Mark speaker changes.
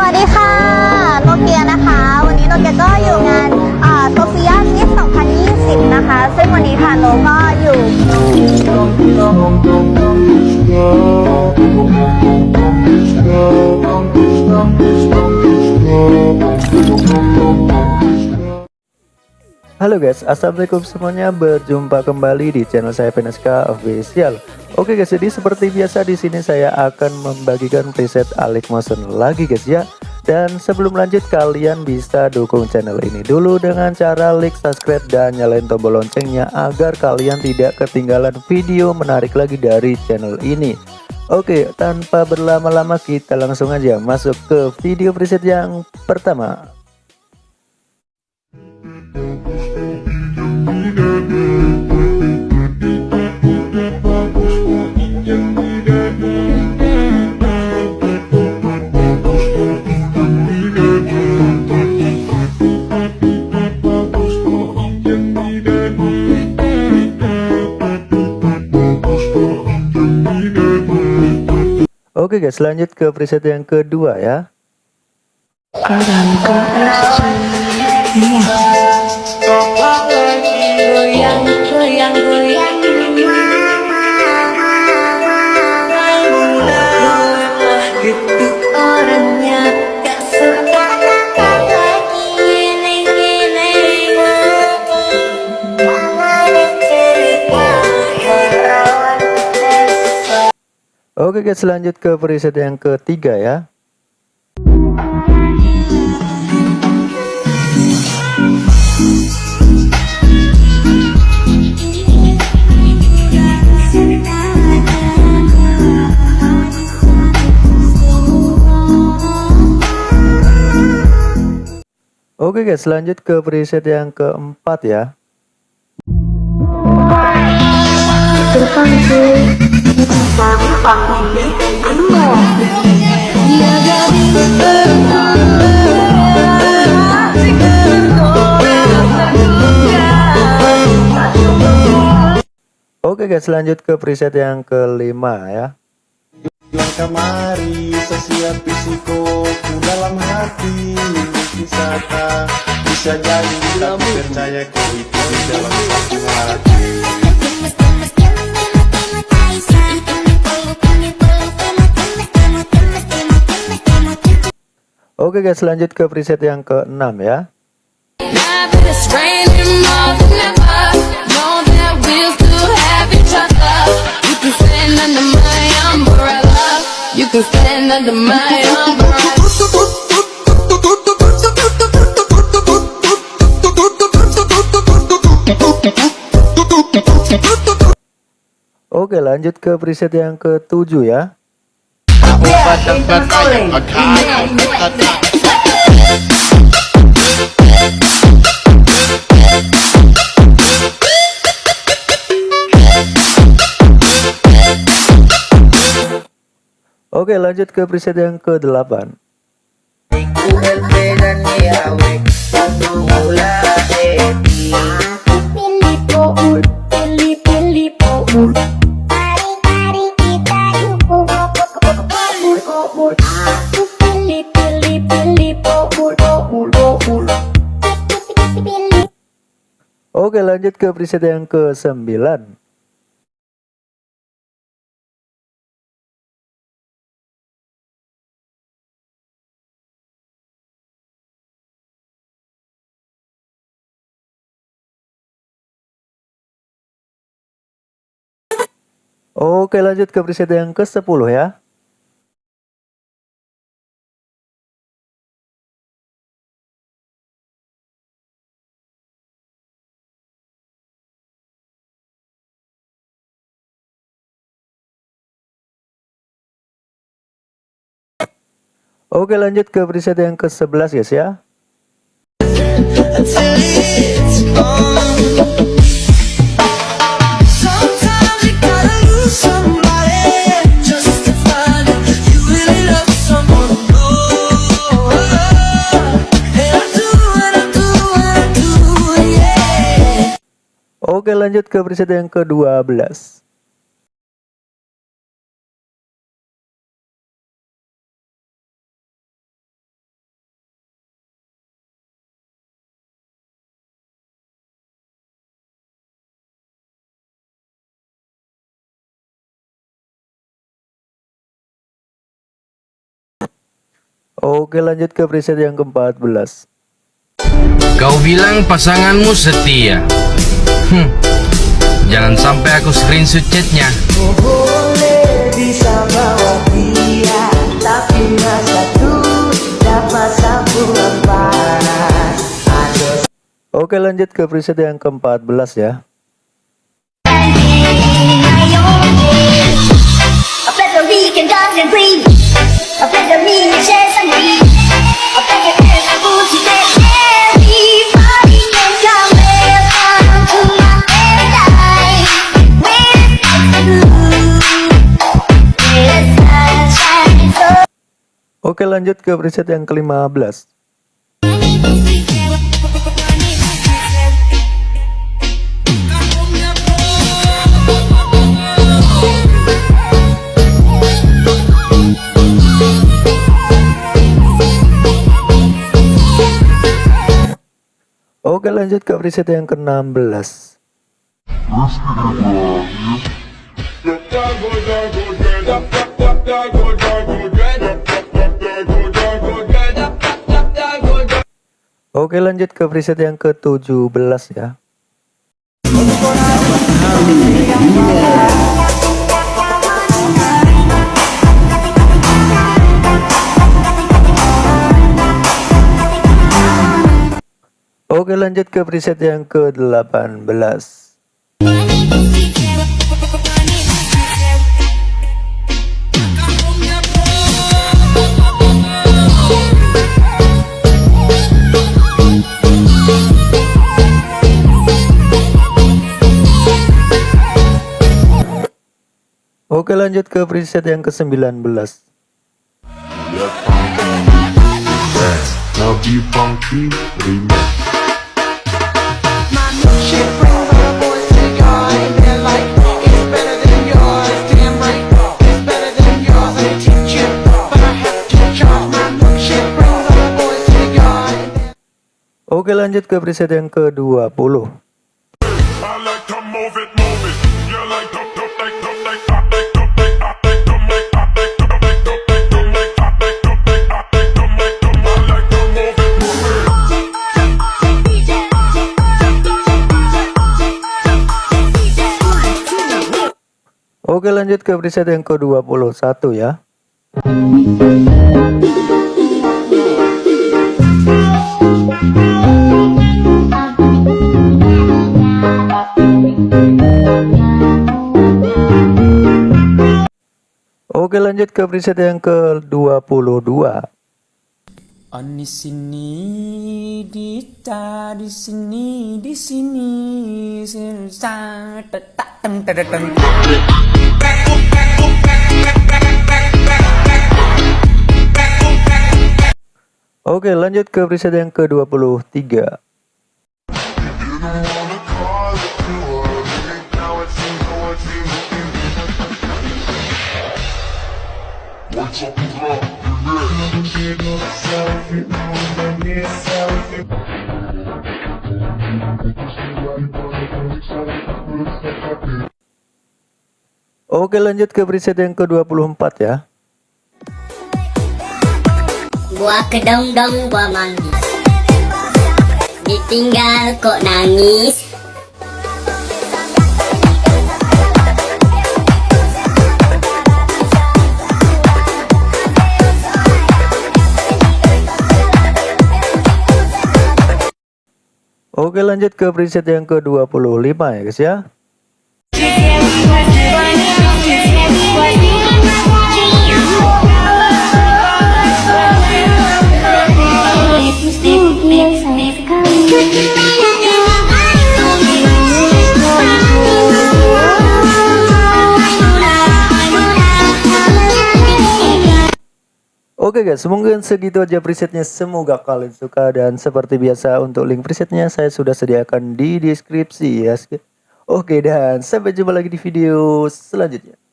Speaker 1: สวัสดีค่ะโนเกียนะคะ วันนี้โนเกียก็อยู่งานโซเฟียมิส2020 นะคะ ซึ่งวันนี้ค่ะโนก็อยู่
Speaker 2: Halo guys, assalamualaikum semuanya. Berjumpa kembali di channel saya Veneska Official. Oke guys, jadi seperti biasa di sini saya akan membagikan preset Alik Motion lagi guys ya. Dan sebelum lanjut kalian bisa dukung channel ini dulu dengan cara like, subscribe dan nyalain tombol loncengnya agar kalian tidak ketinggalan video menarik lagi dari channel ini. Oke, tanpa berlama-lama kita langsung aja masuk ke video preset yang pertama. Oke guys, lanjut ke preset yang kedua ya. Oke guys, lanjut ke preset yang ketiga ya. Oke guys, lanjut ke preset yang keempat ya. Oke guys, lanjut ke preset yang kelima ya.
Speaker 3: Yang kemari sesiap fisiko ku dalam hati Wisata bisa jadi tapi percaya kau itu di dalam satu hati
Speaker 2: Oke guys, lanjut ke preset yang keenam ya.
Speaker 4: Now that it's raining more than ever, know that we'll still have each other. You can stand under my umbrella. You can stand under my umbrella.
Speaker 2: Oke, lanjut ke preset yang ketujuh ya. Oke, lanjut ke preset yang ke-8. Oke, lanjut ke preset yang ke-9. Oke, lanjut ke preset yang ke-10 ya. Oke lanjut ke preset yang ke-11 guys ya Oke lanjut ke preset yang ke-12. Oke lanjut ke preset yang ke-14
Speaker 5: Kau bilang pasanganmu setia Hmm. Jangan sampai aku screenshot chatnya.
Speaker 6: Boleh bisa bawa dia Tapi rasa tuh dapat sambungan panas Ada
Speaker 2: Oke lanjut ke preset yang ke-14 ya.
Speaker 1: A better we can dance and breathe. A better me and share
Speaker 2: Oke lanjut ke preset yang ke-15 Oke lanjut ke preset yang ke-16 Oke lanjut ke preset yang ke-17 ya. Oke lanjut ke preset yang ke-18 Oke lanjut ke preset yang ke-19
Speaker 3: Nabi Funky Remix
Speaker 2: Oke lanjut ke preset yang ke-20 Oke lanjut ke preset yang ke-21 ya Oke lanjut ke preset yang ke-22
Speaker 7: Oh, di sini, Dita, di sini, di sini, sersa, tetak, teng, teng, teng.
Speaker 2: Oke lanjut ke preset yang ke-23 Oke lanjut ke preset yang ke-24 ya.
Speaker 8: Gua kedong-dong gua mandi Ditinggal kok nangis.
Speaker 2: Oke lanjut ke preset yang ke-25 ya guys ya Oke guys, mungkin segitu aja presetnya. Semoga kalian suka dan seperti biasa untuk link presetnya saya sudah sediakan di deskripsi ya. Oke dan sampai jumpa lagi di video selanjutnya.